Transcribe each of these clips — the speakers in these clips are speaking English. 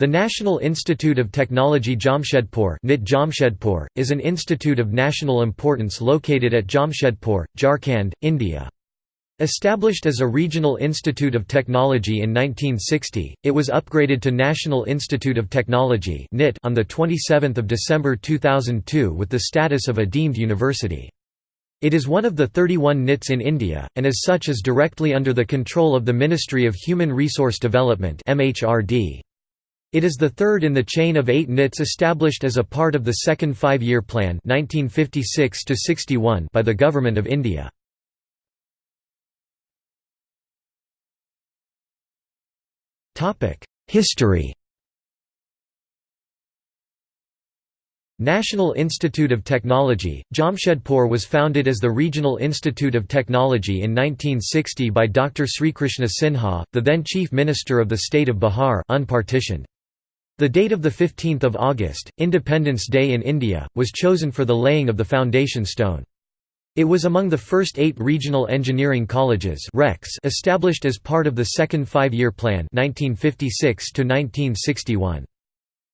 The National Institute of Technology Jamshedpur is an institute of national importance located at Jamshedpur, Jharkhand, India. Established as a regional institute of technology in 1960, it was upgraded to National Institute of Technology (NIT) on 27 December 2002 with the status of a deemed university. It is one of the 31 NITs in India, and as such is directly under the control of the Ministry of Human Resource Development MHRD. It is the third in the chain of eight NITs established as a part of the Second Five-Year Plan 1956 by the Government of India. History National Institute of Technology, Jamshedpur was founded as the Regional Institute of Technology in 1960 by Dr. Srikrishna Sinha, the then Chief Minister of the state of Bihar unpartitioned. The date of 15 August, Independence Day in India, was chosen for the laying of the foundation stone. It was among the first eight regional engineering colleges established as part of the Second Five-Year Plan 1956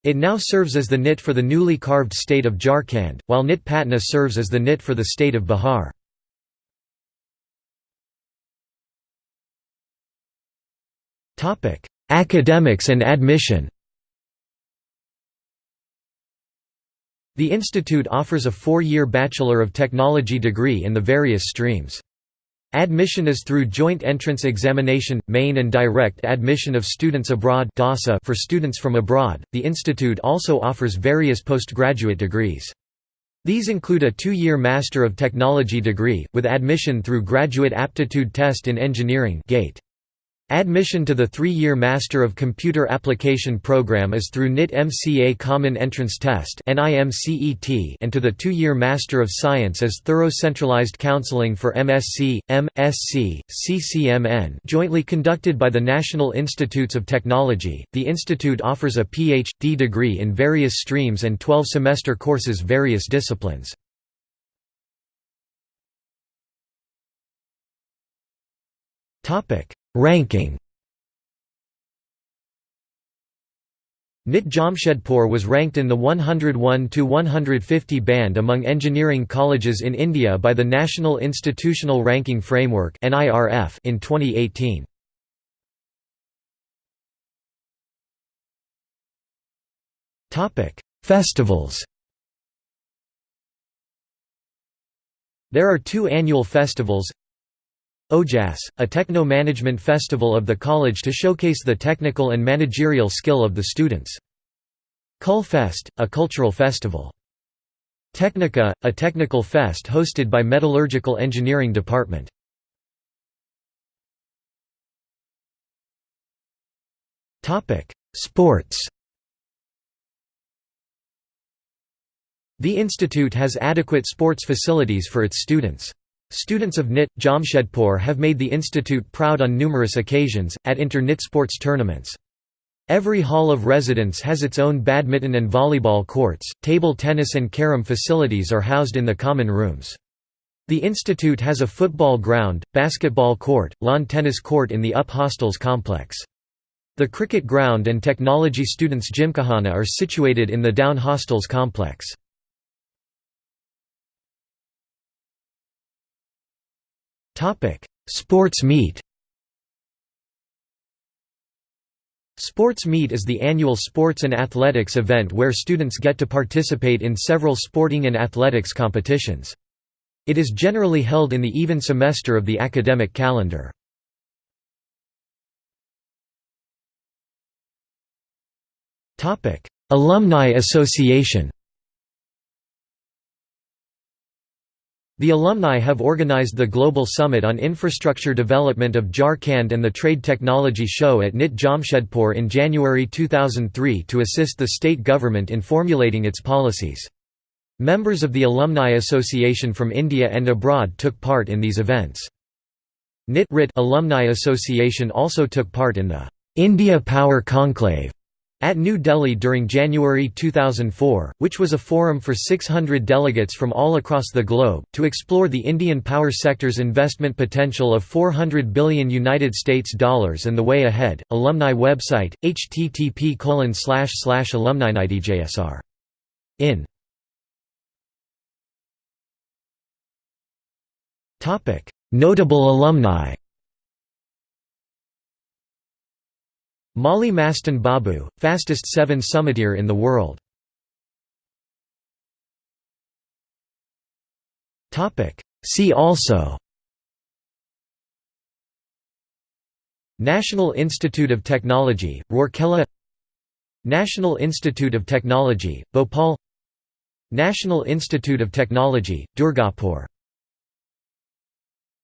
It now serves as the NIT for the newly carved state of Jharkhand, while NIT Patna serves as the NIT for the state of Bihar. Academics and admission The institute offers a four-year Bachelor of Technology degree in the various streams. Admission is through joint entrance examination, main and direct admission of students abroad for students from abroad. The institute also offers various postgraduate degrees. These include a two-year Master of Technology degree, with admission through Graduate Aptitude Test in Engineering GATE. Admission to the three-year Master of Computer Application program is through NIT MCA Common Entrance Test and to the two-year Master of Science as Thorough Centralized Counseling for MSc, M.Sc, CCMN jointly conducted by the National Institutes of Technology. The institute offers a Ph.D. degree in various streams and 12-semester courses various disciplines. Ranking NIT Jamshedpur was ranked in the 101 to 150 band among engineering colleges in India by the National Institutional Ranking Framework in 2018. Festivals There are two annual festivals OJAS, a techno-management festival of the college to showcase the technical and managerial skill of the students. Culfest, a cultural festival. Technica, a technical fest hosted by Metallurgical Engineering Department. Sports The institute has adequate sports facilities for its students. Students of NIT, Jamshedpur have made the institute proud on numerous occasions, at inter-NIT sports tournaments. Every hall of residence has its own badminton and volleyball courts, table tennis and carom facilities are housed in the common rooms. The institute has a football ground, basketball court, lawn tennis court in the UP Hostels complex. The cricket ground and technology students' gymkhana are situated in the Down Hostels complex. Sports meet Sports Meet is the annual sports and athletics event where students get to participate in several sporting and athletics competitions. It is generally held in the even semester of the academic calendar. Alumni Association The alumni have organized the Global Summit on Infrastructure Development of Jharkhand and the Trade Technology Show at NIT Jamshedpur in January 2003 to assist the state government in formulating its policies. Members of the Alumni Association from India and abroad took part in these events. NIT Alumni Association also took part in the India Power Conclave At New Delhi during January 2004, which was a forum for 600 delegates from all across the globe, to explore the Indian power sector's investment potential of 400 billion United States dollars and the way ahead. Alumni website, http alumni in. Notable alumni Malli Mastan Babu, fastest seven summiteer in the world. See also National Institute of Technology, Rourkela National Institute of Technology, Bhopal National Institute of Technology, Durgapur